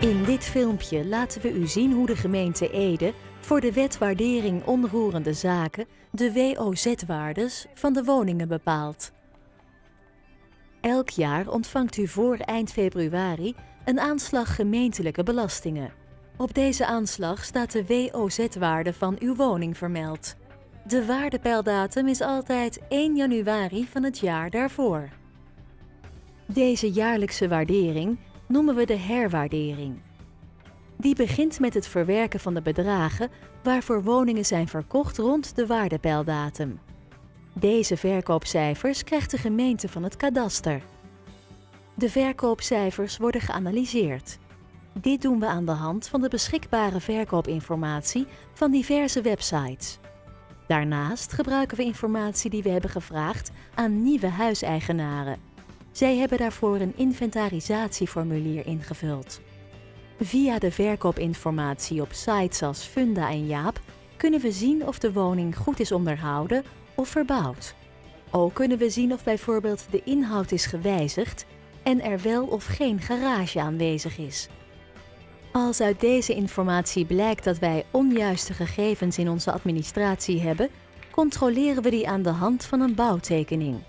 In dit filmpje laten we u zien hoe de gemeente Ede voor de wet waardering onroerende zaken de WOZ-waardes van de woningen bepaalt. Elk jaar ontvangt u voor eind februari een aanslag gemeentelijke belastingen. Op deze aanslag staat de WOZ-waarde van uw woning vermeld. De waardepeildatum is altijd 1 januari van het jaar daarvoor. Deze jaarlijkse waardering noemen we de herwaardering. Die begint met het verwerken van de bedragen waarvoor woningen zijn verkocht rond de waardepeildatum. Deze verkoopcijfers krijgt de gemeente van het kadaster. De verkoopcijfers worden geanalyseerd. Dit doen we aan de hand van de beschikbare verkoopinformatie van diverse websites. Daarnaast gebruiken we informatie die we hebben gevraagd aan nieuwe huiseigenaren. Zij hebben daarvoor een inventarisatieformulier ingevuld. Via de verkoopinformatie op sites als Funda en Jaap kunnen we zien of de woning goed is onderhouden of verbouwd. Ook kunnen we zien of bijvoorbeeld de inhoud is gewijzigd en er wel of geen garage aanwezig is. Als uit deze informatie blijkt dat wij onjuiste gegevens in onze administratie hebben, controleren we die aan de hand van een bouwtekening.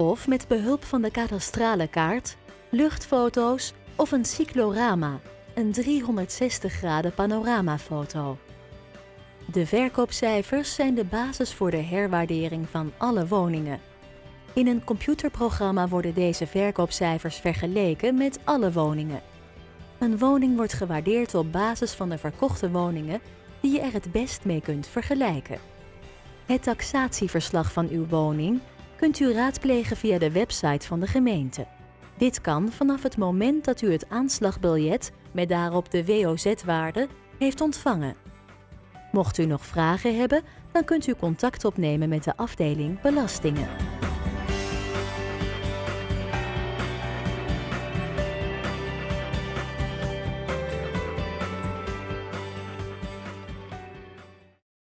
Of met behulp van de kadastrale kaart, luchtfoto's of een cyclorama, een 360 graden panoramafoto. De verkoopcijfers zijn de basis voor de herwaardering van alle woningen. In een computerprogramma worden deze verkoopcijfers vergeleken met alle woningen. Een woning wordt gewaardeerd op basis van de verkochte woningen die je er het best mee kunt vergelijken. Het taxatieverslag van uw woning kunt u raadplegen via de website van de gemeente. Dit kan vanaf het moment dat u het aanslagbiljet met daarop de WOZ-waarde heeft ontvangen. Mocht u nog vragen hebben, dan kunt u contact opnemen met de afdeling Belastingen.